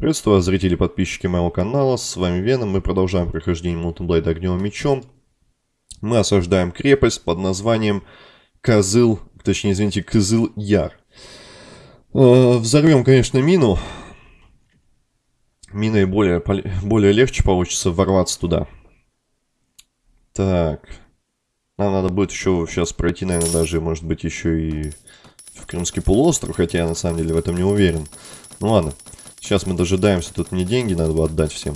Приветствую вас, зрители и подписчики моего канала, с вами Веном, мы продолжаем прохождение Mountain Огневым Мечом. Мы осаждаем крепость под названием Козыл, точнее, извините, Козыл Яр. Э, взорвем, конечно, мину. Миной более, более легче получится ворваться туда. Так. Нам надо будет еще сейчас пройти, наверное, даже, может быть, еще и в Крымский полуостров, хотя я на самом деле в этом не уверен. Ну ладно. Сейчас мы дожидаемся, тут мне деньги надо бы отдать всем.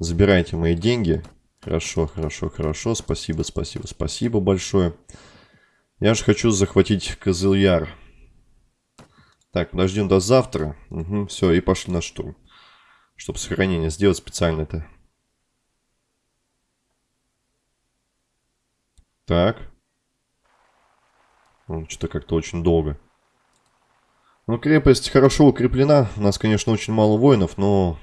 Забирайте мои деньги. Хорошо, хорошо, хорошо. Спасибо, спасибо, спасибо большое. Я же хочу захватить Козыльяр. Так, подождем до завтра. Угу, все, и пошли на штурм. Чтобы сохранение сделать специально это. Так. Что-то как-то очень долго. Ну, крепость хорошо укреплена. У нас, конечно, очень мало воинов, но,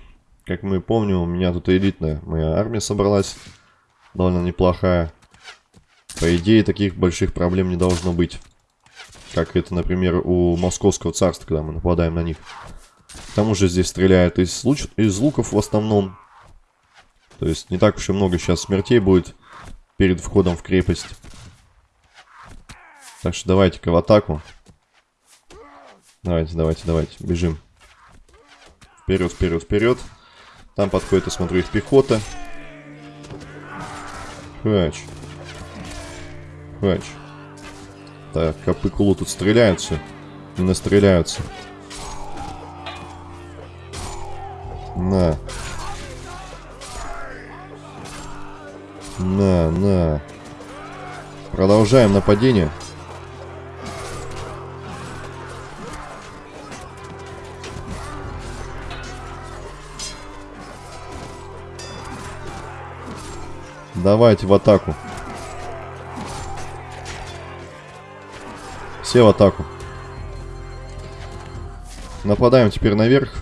как мы помним, у меня тут элитная моя армия собралась. Довольно неплохая. По идее, таких больших проблем не должно быть. Как это, например, у Московского царства, когда мы нападаем на них. К тому же здесь стреляют из, луч... из луков в основном. То есть не так уж и много сейчас смертей будет перед входом в крепость. Так что давайте-ка в атаку. Давайте, давайте, давайте, бежим. Вперед, вперед, вперед. Там подходит, я смотрю, их пехота. Хач. Хач. Так, копы кулу тут стреляются. Настреляются. На. На, на. Продолжаем нападение. Давайте в атаку. Все в атаку. Нападаем теперь наверх.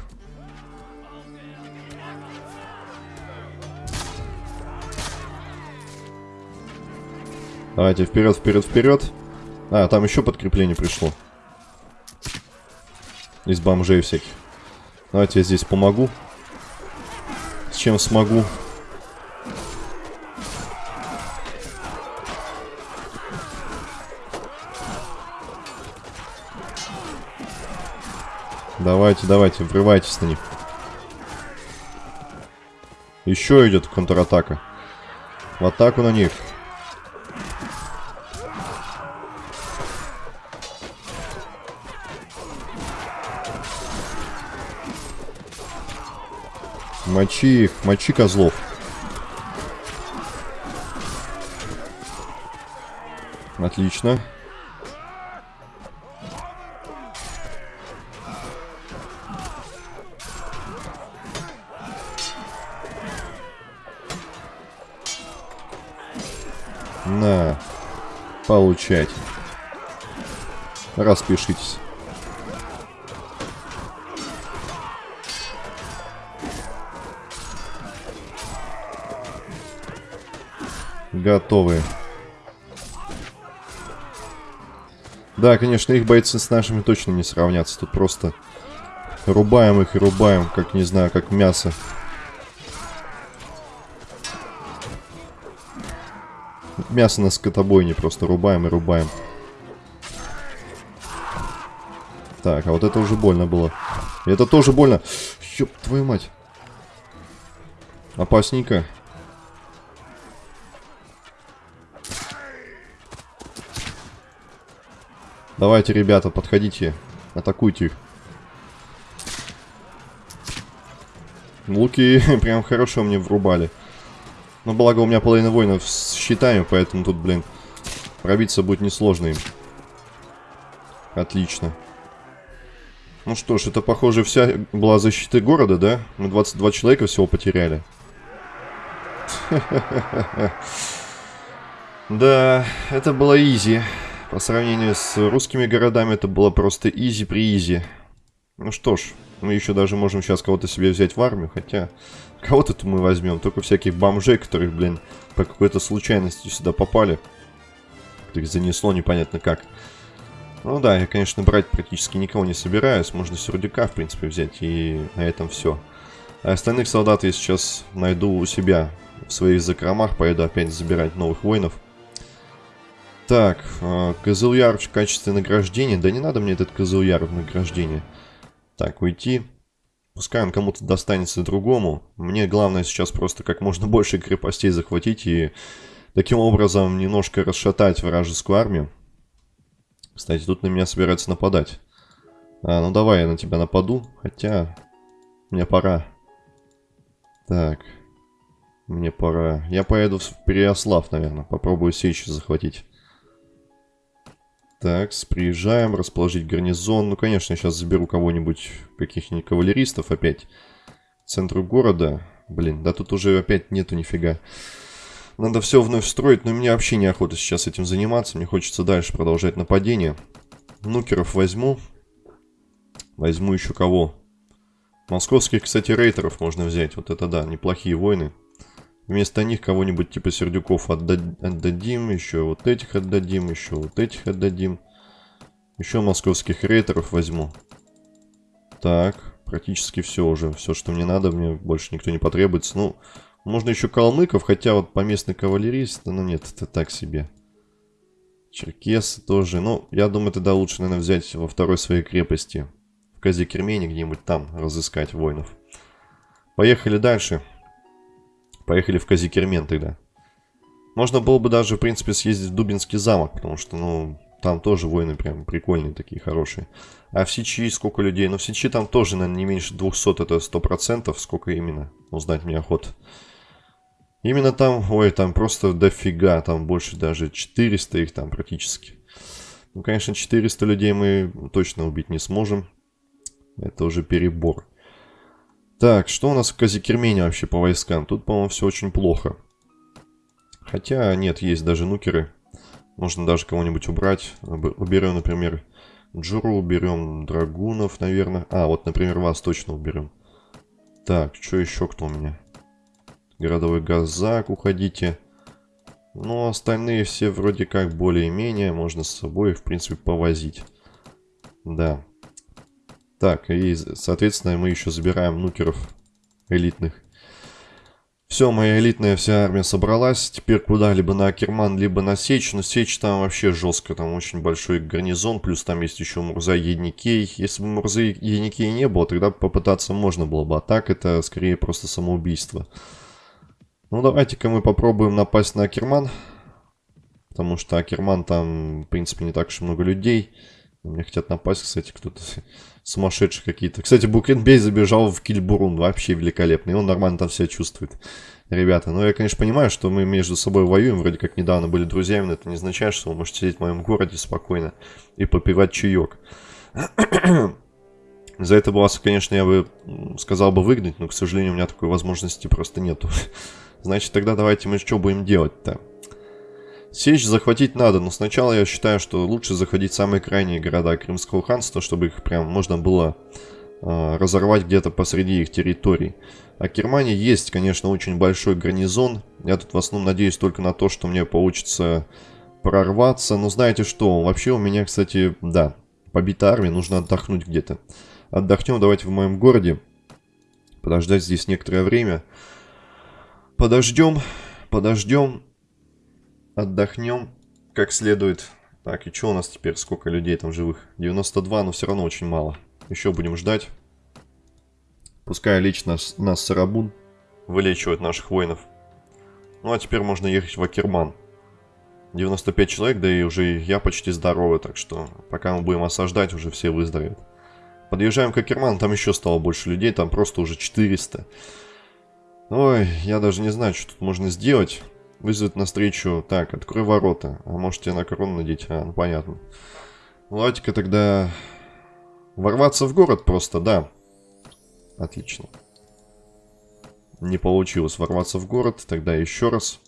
Давайте вперед, вперед, вперед. А, там еще подкрепление пришло. Из бомжей всяких. Давайте я здесь помогу. С чем смогу. Давайте, давайте, врывайтесь на них. Еще идет контратака. В атаку на них. Мочи их, мочи козлов. Отлично. Получайте. Распишитесь. Готовы. Да, конечно, их бойцы с нашими точно не сравнятся. Тут просто рубаем их и рубаем, как, не знаю, как мясо. Мясо на скотобойне просто рубаем и рубаем. Так, а вот это уже больно было. Это тоже больно. Ёб твою мать. Опасненько. Давайте, ребята, подходите. Атакуйте их. Луки прям хорошо мне врубали. Но благо у меня половина воинов с щитами, поэтому тут, блин, пробиться будет несложно им. Отлично. Ну что ж, это, похоже, вся была защита города, да? Мы 22 человека всего потеряли. Да, это было easy. По сравнению с русскими городами, это было просто easy peasy. Ну что ж, мы еще даже можем сейчас кого-то себе взять в армию, хотя... Кого-то мы возьмем, только всяких бомжей, которых, блин, по какой-то случайности сюда попали. Их занесло непонятно как. Ну да, я, конечно, брать практически никого не собираюсь. Можно Сердюка, в принципе, взять, и на этом все. А остальных солдат я сейчас найду у себя в своих закромах. Поеду опять забирать новых воинов. Так, э, Козыльяр в качестве награждения. Да не надо мне этот Козыльяр в награждение. Так, уйти. Пускай он кому-то достанется другому. Мне главное сейчас просто как можно больше крепостей захватить и таким образом немножко расшатать вражескую армию. Кстати, тут на меня собираются нападать. А, ну давай я на тебя нападу. Хотя, мне пора. Так, мне пора. Я поеду в Переослав, наверное. Попробую Сечь захватить. Так, приезжаем, расположить гарнизон. Ну, конечно, сейчас заберу кого-нибудь, каких-нибудь кавалеристов опять. К центру города. Блин, да тут уже опять нету нифига. Надо все вновь строить, но мне вообще неохота сейчас этим заниматься. Мне хочется дальше продолжать нападение. Нукеров возьму. Возьму еще кого? Московских, кстати, рейтеров можно взять. Вот это да, неплохие войны. Вместо них кого-нибудь типа Сердюков отдадим, еще вот этих отдадим, еще вот этих отдадим. Еще московских рейтеров возьму. Так, практически все уже. Все, что мне надо, мне больше никто не потребуется. Ну, можно еще калмыков, хотя вот поместный кавалерист, ну нет, это так себе. Черкесы тоже. Ну, я думаю, тогда лучше, наверное, взять во второй своей крепости. В Казикермене где-нибудь там разыскать воинов. Поехали дальше. Поехали в Казикермен тогда. Можно было бы даже, в принципе, съездить в Дубинский замок, потому что, ну, там тоже воины прям прикольные такие, хорошие. А в Сичи сколько людей? Ну, в Сичи там тоже, наверное, не меньше 200, это 100%. Сколько именно? Узнать мне охота. Именно там, ой, там просто дофига, там больше даже 400 их там практически. Ну, конечно, 400 людей мы точно убить не сможем. Это уже перебор. Так, что у нас в Казикермене вообще по войскам? Тут, по-моему, все очень плохо. Хотя, нет, есть даже нукеры. Можно даже кого-нибудь убрать. Уберем, например, Джуру, уберем драгунов, наверное. А, вот, например, вас точно уберем. Так, что еще кто у меня? Городовой газак, уходите. Ну, остальные все вроде как более-менее. Можно с собой, в принципе, повозить. Да. Так, и, соответственно, мы еще забираем нукеров элитных. Все, моя элитная вся армия собралась. Теперь куда? Либо на Акерман, либо на Сечь. Но Сечь там вообще жестко. Там очень большой гарнизон. Плюс там есть еще Мурза Едникей. Если бы Мурза Едникей не было, тогда попытаться можно было бы. А так это скорее просто самоубийство. Ну, давайте-ка мы попробуем напасть на Акерман. Потому что Акерман там, в принципе, не так уж много людей. Мне хотят напасть, кстати, кто-то сумасшедшие какие-то. Кстати, Букенбей забежал в Кильбурун, вообще великолепный. Он нормально там себя чувствует. Ребята, ну я, конечно, понимаю, что мы между собой воюем, вроде как недавно были друзьями, но это не означает, что вы можете сидеть в моем городе спокойно и попивать чаек. За это вас, конечно, я бы сказал бы выгнать, но, к сожалению, у меня такой возможности просто нету. Значит, тогда давайте мы что будем делать-то? Сечь захватить надо, но сначала я считаю, что лучше заходить в самые крайние города Крымского ханства, чтобы их прям можно было э, разорвать где-то посреди их территорий. А Германии есть, конечно, очень большой гарнизон. Я тут в основном надеюсь только на то, что мне получится прорваться. Но знаете что, вообще у меня, кстати, да, побита армия, нужно отдохнуть где-то. Отдохнем давайте в моем городе. Подождать здесь некоторое время. Подождем, подождем отдохнем как следует. Так, и что у нас теперь? Сколько людей там живых? 92, но все равно очень мало. Еще будем ждать. Пускай лично нас Сарабун вылечивает наших воинов. Ну а теперь можно ехать в Акерман. 95 человек, да и уже я почти здоровый, так что пока мы будем осаждать, уже все выздоровеют. Подъезжаем к Акерман, там еще стало больше людей, там просто уже 400. Ой, я даже не знаю, что тут можно сделать. Вызвать навстречу. Так, открой ворота. А может тебе на корону надеть? А, ну понятно. Ну, давайте-ка тогда... Ворваться в город просто, да. Отлично. Не получилось ворваться в город. Тогда еще раз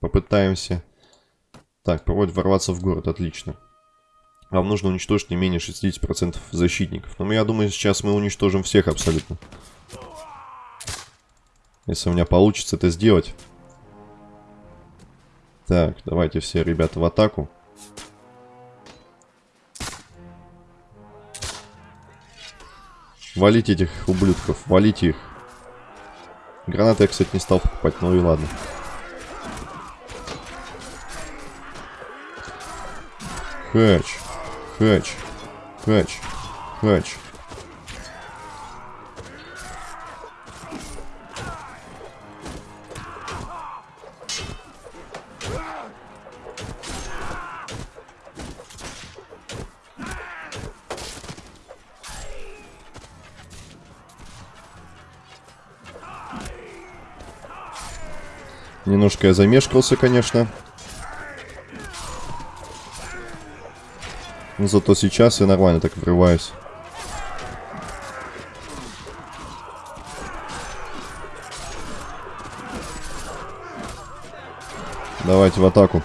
попытаемся. Так, проводит ворваться в город. Отлично. Вам нужно уничтожить не менее 60% защитников. Но я думаю, сейчас мы уничтожим всех абсолютно. Если у меня получится это сделать. Так, давайте все ребята в атаку. Валите этих ублюдков, валите их. Гранаты я, кстати, не стал покупать, ну и ладно. Хэч, хэч, хэч, хэч. Немножко я замешкался, конечно. Но зато сейчас я нормально так врываюсь. Давайте в атаку.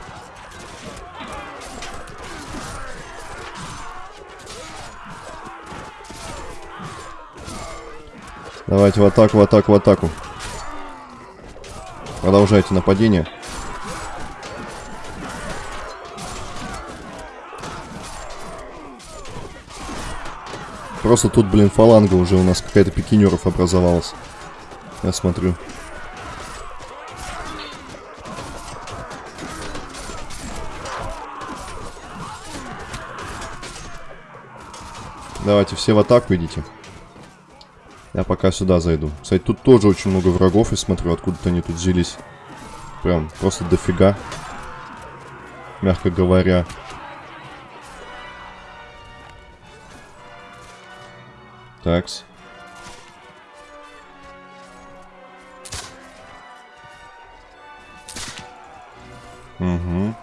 Давайте в атаку, в атаку, в атаку. Продолжайте нападение. Просто тут, блин, фаланга уже у нас какая-то пикинеров образовалась. Я смотрю. Давайте все в атаку идите. Я пока сюда зайду. Кстати, тут тоже очень много врагов, и смотрю, откуда-то они тут взялись. Прям просто дофига. Мягко говоря. Такс. Угу.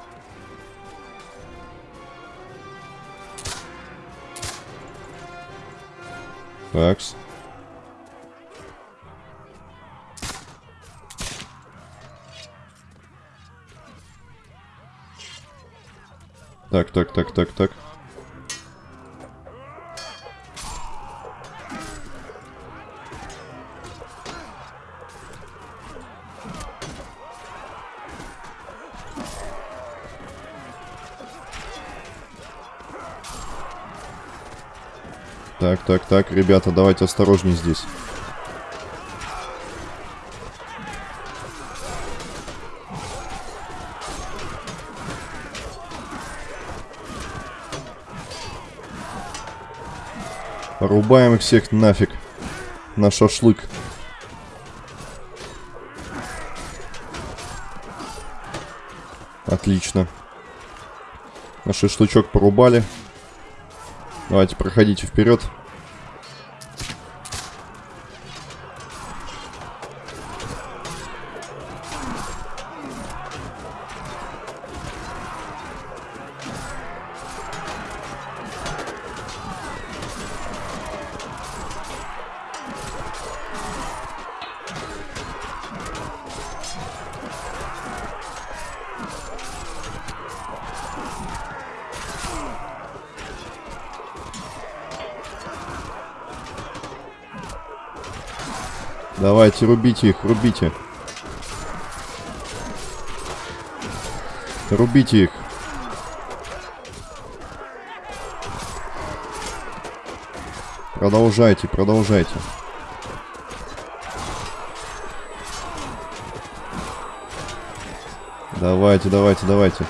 Такс. Так, так, так, так, так. Так, так, так, ребята, давайте осторожней здесь. Рубаем их всех нафиг. На шашлык. Отлично. На шашлычок порубали. Давайте, проходите вперед. Давайте, рубите их, рубите. Рубите их. Продолжайте, продолжайте. Давайте, давайте, давайте.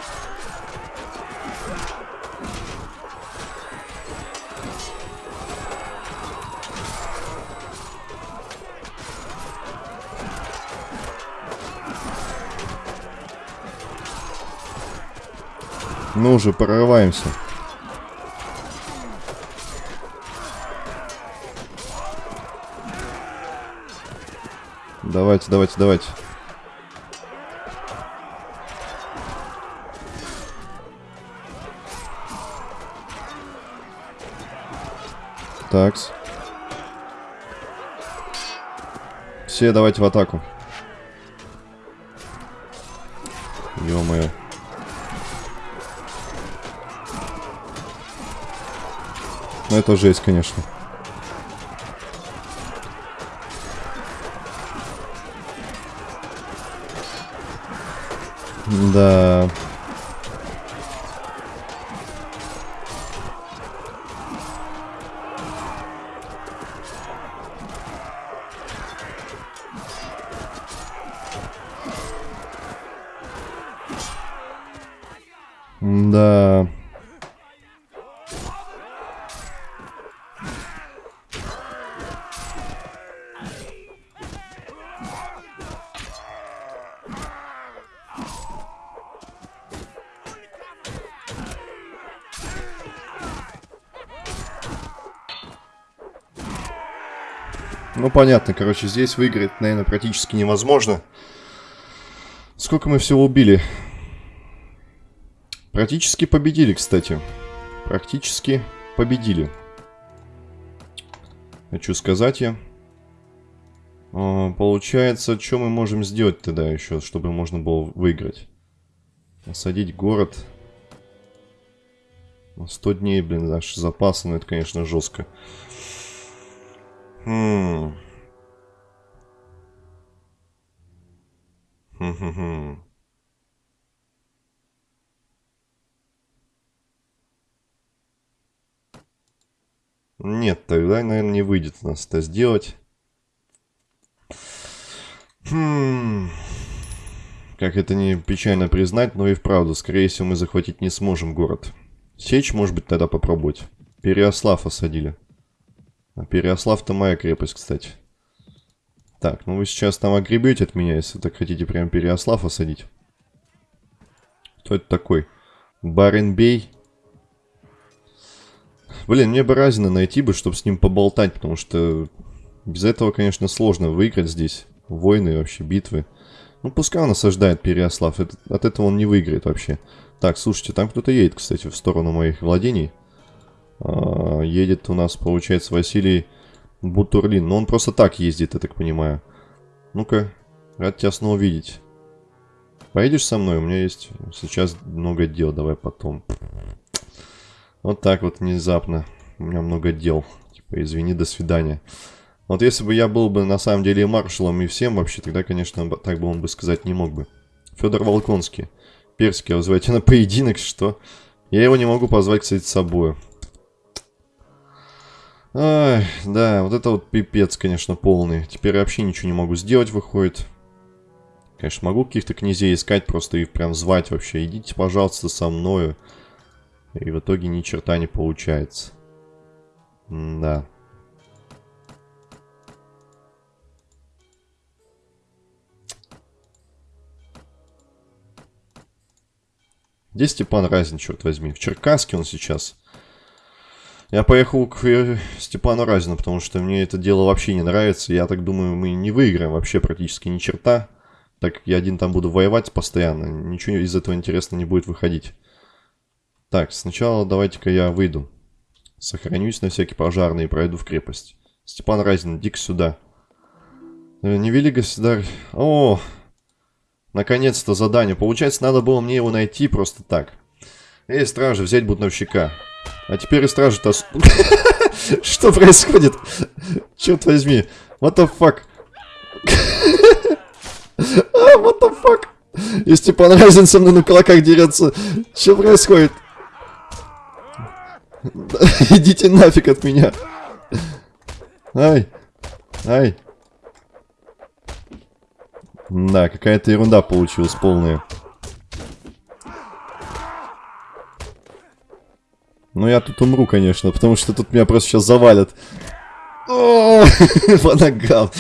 Ну уже, прорываемся. Давайте, давайте, давайте. Такс. Все давайте в атаку. Это жесть, конечно. Да. Ну, понятно, короче, здесь выиграть, наверное, практически невозможно. Сколько мы всего убили? Практически победили, кстати. Практически победили. Хочу сказать я. А, получается, что мы можем сделать тогда еще, чтобы можно было выиграть? Осадить город. 100 дней, блин, наши запасы, ну это, конечно, жестко. Нет, тогда, наверное, не выйдет у нас это сделать. Хм. Как это не печально признать, но и вправду, скорее всего, мы захватить не сможем город. Сечь, может быть, тогда попробовать. Переослав осадили. А Переослав-то моя крепость, кстати. Так, ну вы сейчас там огребете от меня, если так хотите прям Переослав осадить. Кто это такой? Баренбей? Блин, мне бы Разина найти бы, чтобы с ним поболтать, потому что без этого, конечно, сложно выиграть здесь. Войны вообще, битвы. Ну, пускай он осаждает Переослав, от этого он не выиграет вообще. Так, слушайте, там кто-то едет, кстати, в сторону моих владений. А, едет у нас, получается, Василий Бутурлин. Но он просто так ездит, я так понимаю. Ну-ка, рад тебя снова видеть. Поедешь со мной? У меня есть сейчас много дел, давай потом. Вот так вот внезапно. У меня много дел. Типа, извини, до свидания. Вот если бы я был бы на самом деле маршалом и всем вообще, тогда, конечно, так бы он бы сказать не мог бы. Федор Волконский. Перский, вызывайте на поединок, что? Я его не могу позвать, кстати, с собой. Ай, да, вот это вот пипец, конечно, полный. Теперь я вообще ничего не могу сделать, выходит. Конечно, могу каких-то князей искать, просто их прям звать вообще. Идите, пожалуйста, со мною. И в итоге ни черта не получается. М да. Где Степан Разин, черт возьми? В Черкаске он сейчас. Я поехал к Степану Разину, потому что мне это дело вообще не нравится. Я так думаю, мы не выиграем вообще практически ни черта. Так я один там буду воевать постоянно. Ничего из этого интересно не будет выходить. Так, сначала давайте-ка я выйду. Сохранюсь на всякий пожарный и пройду в крепость. Степан Разин, иди сюда. Э, не вели, государь. О, наконец-то задание. Получается, надо было мне его найти просто так. Эй, стражи, взять бунтовщика. А теперь и стражи-то... Что происходит? Черт возьми. What the fuck? а, what the fuck? И Степан Разин со мной на кулаках дерется. Что происходит? Идите нафиг от меня. Ай. Ай. Да, какая-то ерунда получилась полная. Ну, я тут умру, конечно, потому что тут меня просто сейчас завалят. О, по ногам.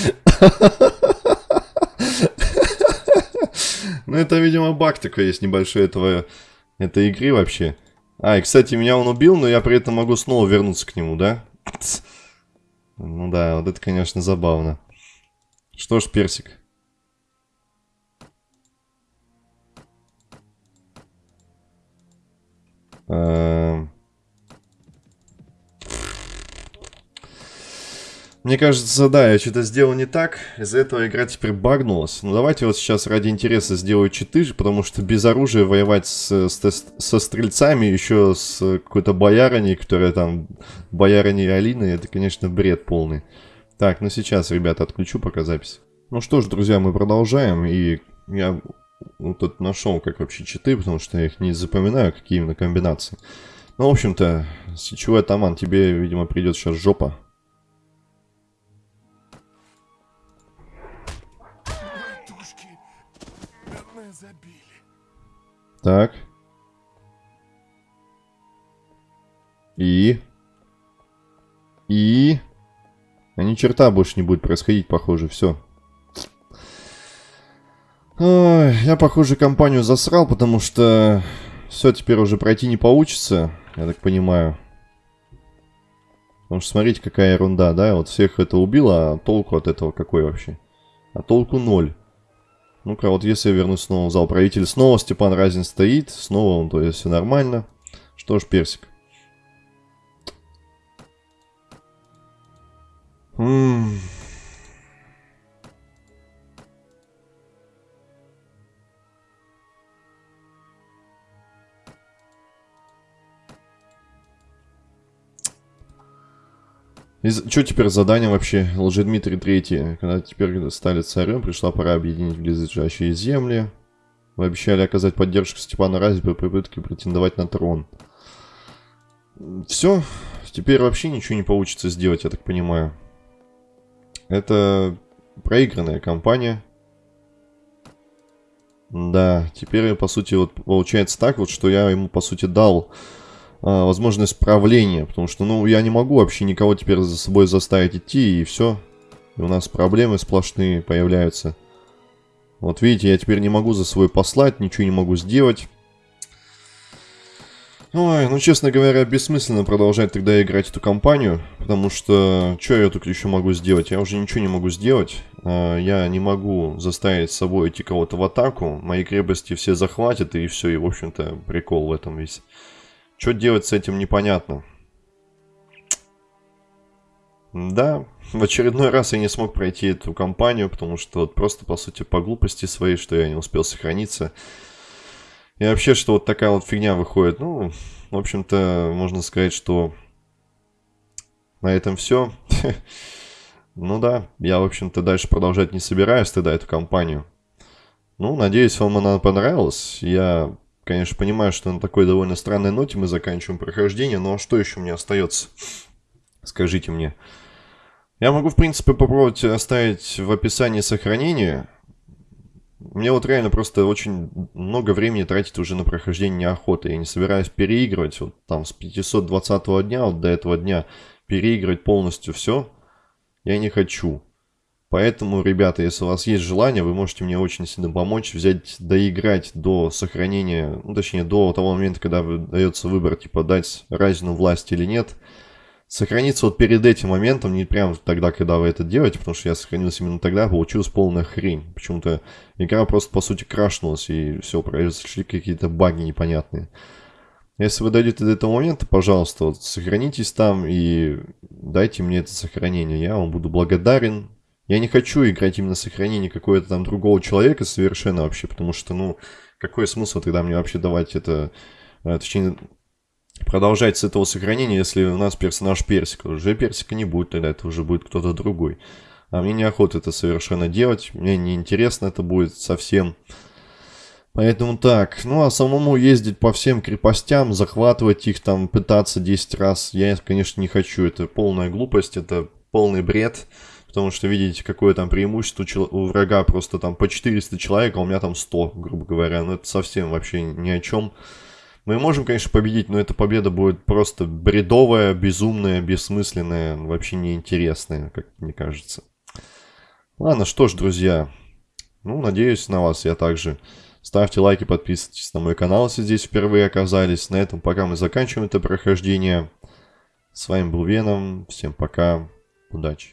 Ну, это, видимо, баг такой есть небольшой этого, этой игры вообще. А, и, кстати, меня он убил, но я при этом могу снова вернуться к нему, да? Ну да, вот это, конечно, забавно. Что ж, персик. Эм... Мне кажется, да, я что-то сделал не так. Из-за этого игра теперь багнулась. Ну, давайте вот сейчас ради интереса сделаю читы, потому что без оружия воевать с, с, со стрельцами, еще с какой-то боярыней, которая там, боярыней Алины, это, конечно, бред полный. Так, ну сейчас, ребята, отключу пока запись. Ну что ж, друзья, мы продолжаем, и я вот тут нашел, как вообще читы, потому что я их не запоминаю, какие именно комбинации. Ну, в общем-то, сечевой атаман, тебе, видимо, придет сейчас жопа. Так. И? И? А ни черта больше не будет происходить, похоже, все. Ой, я, похоже, компанию засрал, потому что все теперь уже пройти не получится, я так понимаю. Потому что смотрите, какая ерунда, да? Вот всех это убило, а толку от этого какой вообще? А толку ноль. Ну-ка, вот если я вернусь снова в зал правителя, снова Степан Разин стоит, снова он, то есть все нормально. Что ж, персик. Ммм... Что теперь задание вообще? Лжедмитрий Третий. Когда теперь стали царем, пришла пора объединить близлежащие земли. Вы обещали оказать поддержку Степану Разе при попытке претендовать на трон. Все. Теперь вообще ничего не получится сделать, я так понимаю. Это проигранная кампания. Да, теперь, по сути, вот получается так вот, что я ему, по сути, дал а, возможность правления, потому что, ну, я не могу вообще никого теперь за собой заставить идти, и все. И у нас проблемы сплошные появляются. Вот видите, я теперь не могу за собой послать, ничего не могу сделать. Ой, ну, честно говоря, бессмысленно продолжать тогда играть эту кампанию, потому что, что я тут еще могу сделать? Я уже ничего не могу сделать. А, я не могу заставить с собой идти кого-то в атаку, мои крепости все захватят, и все, и, в общем-то, прикол в этом весь. Что делать с этим непонятно. Да, в очередной раз я не смог пройти эту кампанию, потому что вот просто, по сути, по глупости своей, что я не успел сохраниться. И вообще, что вот такая вот фигня выходит. Ну, в общем-то, можно сказать, что на этом все. ну да, я, в общем-то, дальше продолжать не собираюсь тогда эту кампанию. Ну, надеюсь, вам она понравилась. Я конечно, понимаю, что на такой довольно странной ноте мы заканчиваем прохождение, но что еще мне остается? Скажите мне. Я могу, в принципе, попробовать оставить в описании сохранение. Мне вот реально просто очень много времени тратить уже на прохождение неохоты. Я не собираюсь переигрывать вот там с 520 дня, вот до этого дня, переигрывать полностью все. Я не хочу. Поэтому, ребята, если у вас есть желание, вы можете мне очень сильно помочь, взять, доиграть до сохранения, ну, точнее, до того момента, когда дается выбор, типа, дать разину власть или нет. Сохраниться вот перед этим моментом, не прямо тогда, когда вы это делаете, потому что я сохранился именно тогда, получилась полная хрень. Почему-то игра просто, по сути, крашнулась, и все, произошли какие-то баги непонятные. Если вы дойдете до этого момента, пожалуйста, вот, сохранитесь там и дайте мне это сохранение. Я вам буду благодарен. Я не хочу играть именно сохранение какого-то там другого человека совершенно вообще, потому что, ну, какой смысл тогда мне вообще давать это, э, точнее, продолжать с этого сохранения, если у нас персонаж персика. Уже персика не будет, тогда это уже будет кто-то другой. А мне неохота это совершенно делать, мне неинтересно это будет совсем. Поэтому так, ну а самому ездить по всем крепостям, захватывать их там, пытаться 10 раз, я, конечно, не хочу. Это полная глупость, это полный бред. Потому что видите, какое там преимущество у врага просто там по 400 человек, а у меня там 100, грубо говоря. Ну это совсем вообще ни о чем. Мы можем, конечно, победить, но эта победа будет просто бредовая, безумная, бессмысленная, вообще неинтересная, как мне кажется. Ладно, что ж, друзья. Ну, надеюсь на вас я также. Ставьте лайки, подписывайтесь на мой канал, если здесь впервые оказались. На этом пока мы заканчиваем это прохождение. С вами был Веном. Всем пока. Удачи.